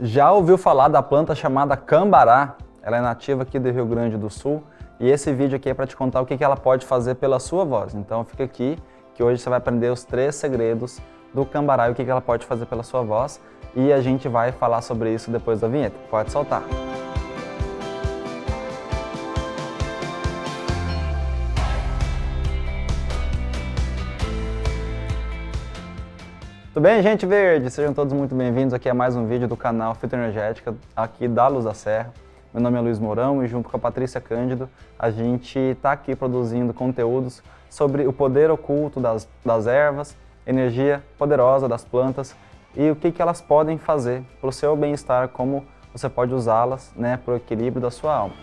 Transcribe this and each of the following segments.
Já ouviu falar da planta chamada cambará? Ela é nativa aqui do Rio Grande do Sul e esse vídeo aqui é para te contar o que ela pode fazer pela sua voz. Então fica aqui que hoje você vai aprender os três segredos do cambará e o que ela pode fazer pela sua voz e a gente vai falar sobre isso depois da vinheta. Pode soltar! Tudo bem, gente verde? Sejam todos muito bem-vindos aqui a mais um vídeo do canal Fitoenergética, aqui da Luz da Serra. Meu nome é Luiz Mourão e junto com a Patrícia Cândido, a gente está aqui produzindo conteúdos sobre o poder oculto das, das ervas, energia poderosa das plantas e o que, que elas podem fazer para o seu bem-estar, como você pode usá-las né, para o equilíbrio da sua alma.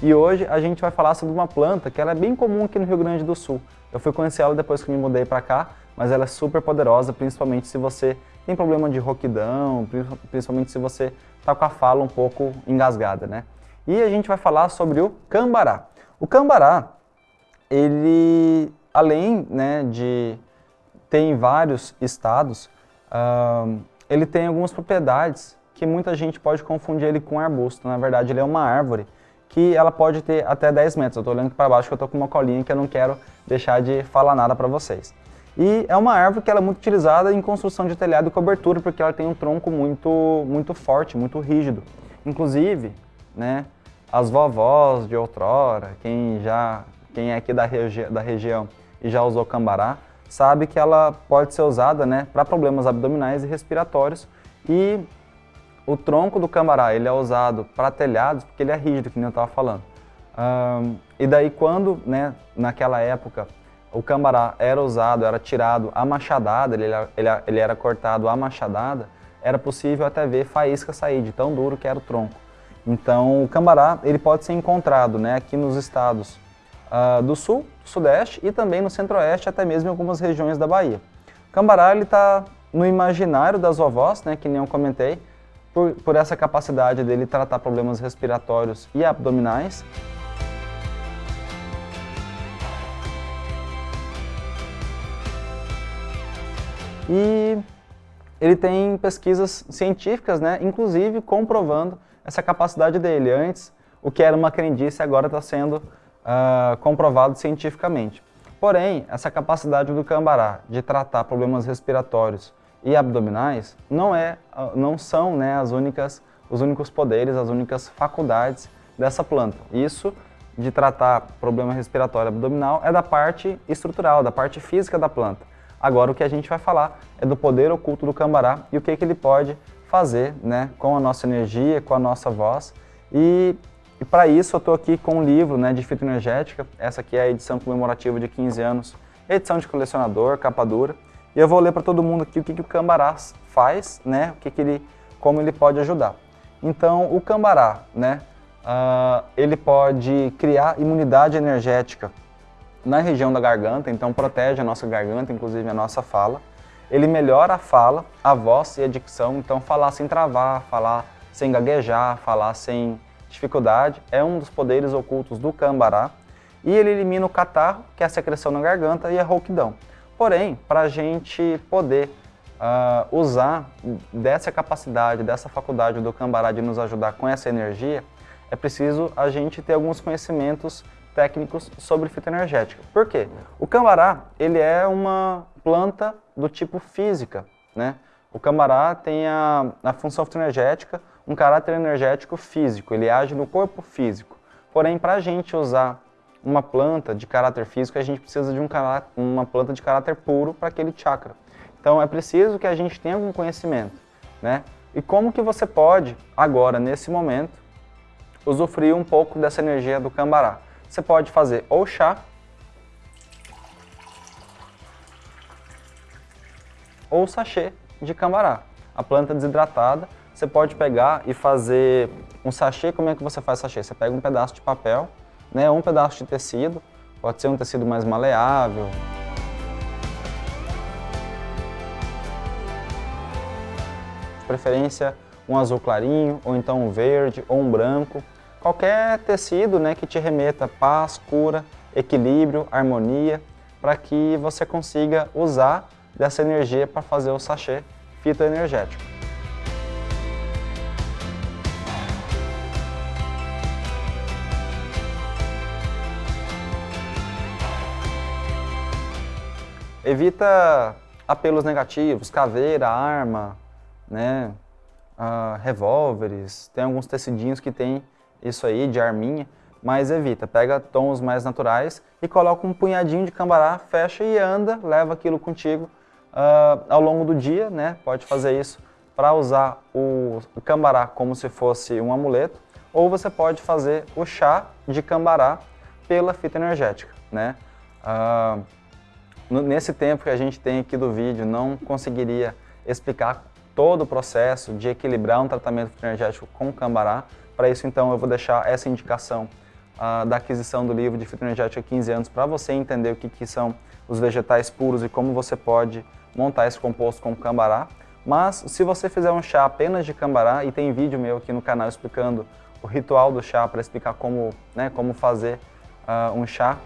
E hoje a gente vai falar sobre uma planta que ela é bem comum aqui no Rio Grande do Sul. Eu fui conhecer ela depois que me mudei para cá, mas ela é super poderosa, principalmente se você tem problema de roquidão, principalmente se você está com a fala um pouco engasgada, né? E a gente vai falar sobre o cambará. O cambará, ele, além né, de ter em vários estados, uh, ele tem algumas propriedades que muita gente pode confundir ele com arbusto. Na verdade, ele é uma árvore que ela pode ter até 10 metros. Eu estou olhando para baixo que eu estou com uma colinha que eu não quero deixar de falar nada para vocês. E é uma árvore que ela é muito utilizada em construção de telhado e cobertura, porque ela tem um tronco muito, muito forte, muito rígido. Inclusive, né, as vovós de outrora, quem, já, quem é aqui da, regi da região e já usou cambará, sabe que ela pode ser usada né, para problemas abdominais e respiratórios e o tronco do cambará ele é usado para telhados porque ele é rígido, que nem eu estava falando. Um, e daí quando, né, naquela época, o cambará era usado, era tirado a machadada, ele, ele, ele era cortado a machadada, era possível até ver faísca sair de tão duro que era o tronco. Então o cambará ele pode ser encontrado né, aqui nos estados uh, do sul, sudeste e também no centro-oeste, até mesmo em algumas regiões da Bahia. O cambará está no imaginário das vovós, né, que nem eu comentei, por, por essa capacidade dele tratar problemas respiratórios e abdominais. E ele tem pesquisas científicas, né, inclusive comprovando essa capacidade dele. Antes, o que era uma crendice agora está sendo uh, comprovado cientificamente. Porém, essa capacidade do cambará de tratar problemas respiratórios e abdominais não, é, não são né, as únicas, os únicos poderes, as únicas faculdades dessa planta. Isso de tratar problema respiratório abdominal é da parte estrutural, da parte física da planta. Agora o que a gente vai falar é do poder oculto do cambará e o que, que ele pode fazer né, com a nossa energia, com a nossa voz. E, e para isso eu estou aqui com um livro né, de fitoenergética, essa aqui é a edição comemorativa de 15 anos, edição de colecionador, capa dura. E eu vou ler para todo mundo aqui o que, que o cambará faz, né? O que, que ele, como ele pode ajudar. Então, o cambará, né? Uh, ele pode criar imunidade energética na região da garganta, então protege a nossa garganta, inclusive a nossa fala. Ele melhora a fala, a voz e a dicção, então falar sem travar, falar sem gaguejar, falar sem dificuldade, é um dos poderes ocultos do cambará. E ele elimina o catarro, que é a secreção na garganta, e a rouquidão. Porém, para a gente poder uh, usar dessa capacidade, dessa faculdade do Cambará de nos ajudar com essa energia, é preciso a gente ter alguns conhecimentos técnicos sobre fitoenergética. Por quê? O cambará, ele é uma planta do tipo física, né? O cambará tem a, a função fitoenergética, um caráter energético físico, ele age no corpo físico. Porém, para a gente usar uma planta de caráter físico, a gente precisa de um uma planta de caráter puro para aquele chakra. Então é preciso que a gente tenha algum conhecimento, né? E como que você pode, agora, nesse momento, usufruir um pouco dessa energia do cambará? Você pode fazer ou chá, ou sachê de cambará. A planta desidratada, você pode pegar e fazer um sachê. Como é que você faz sachê? Você pega um pedaço de papel, né, um pedaço de tecido, Pode ser um tecido mais maleável. De preferência um azul clarinho, ou então um verde, ou um branco. Qualquer tecido né, que te remeta paz, cura, equilíbrio, harmonia, para que você consiga usar dessa energia para fazer o sachê fitoenergético. Evita apelos negativos, caveira, arma, né, uh, revólveres, tem alguns tecidinhos que tem isso aí de arminha, mas evita, pega tons mais naturais e coloca um punhadinho de cambará, fecha e anda, leva aquilo contigo uh, ao longo do dia, né? Pode fazer isso para usar o cambará como se fosse um amuleto, ou você pode fazer o chá de cambará pela fita energética, né? Uh, nesse tempo que a gente tem aqui do vídeo, não conseguiria explicar todo o processo de equilibrar um tratamento energético com cambará. Para isso, então, eu vou deixar essa indicação uh, da aquisição do livro de fitoenergética 15 anos para você entender o que, que são os vegetais puros e como você pode montar esse composto com cambará. Mas se você fizer um chá apenas de cambará, e tem vídeo meu aqui no canal explicando o ritual do chá para explicar como, né, como fazer uh, um chá,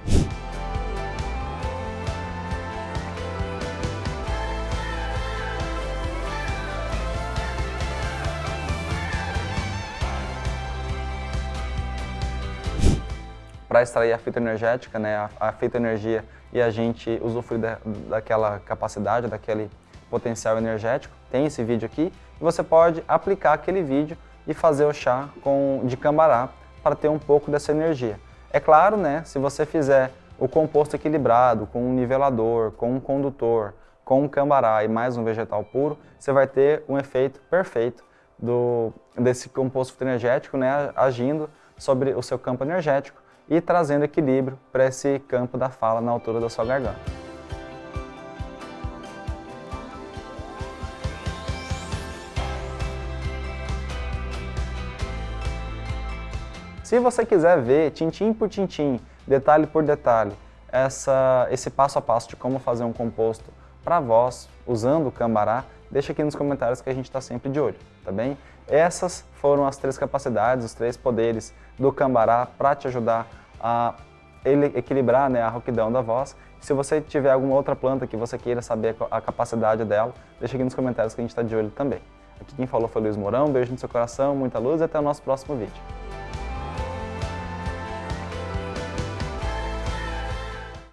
para extrair a fita energética, né, a, a fitoenergia e a gente usufruir da, daquela capacidade, daquele potencial energético. Tem esse vídeo aqui e você pode aplicar aquele vídeo e fazer o chá com, de cambará para ter um pouco dessa energia. É claro, né, se você fizer o composto equilibrado, com um nivelador, com um condutor, com um cambará e mais um vegetal puro, você vai ter um efeito perfeito do, desse composto energético né, agindo sobre o seu campo energético e trazendo equilíbrio para esse campo da fala na altura da sua garganta. Se você quiser ver, tintim por tintim, detalhe por detalhe, essa, esse passo a passo de como fazer um composto para voz, usando o Cambará, deixa aqui nos comentários que a gente está sempre de olho, tá bem? Essas foram as três capacidades, os três poderes do Cambará para te ajudar a equilibrar né, a rouquidão da voz. Se você tiver alguma outra planta que você queira saber a capacidade dela, deixa aqui nos comentários que a gente está de olho também. Aqui quem falou foi Luiz Mourão, beijo no seu coração, muita luz e até o nosso próximo vídeo.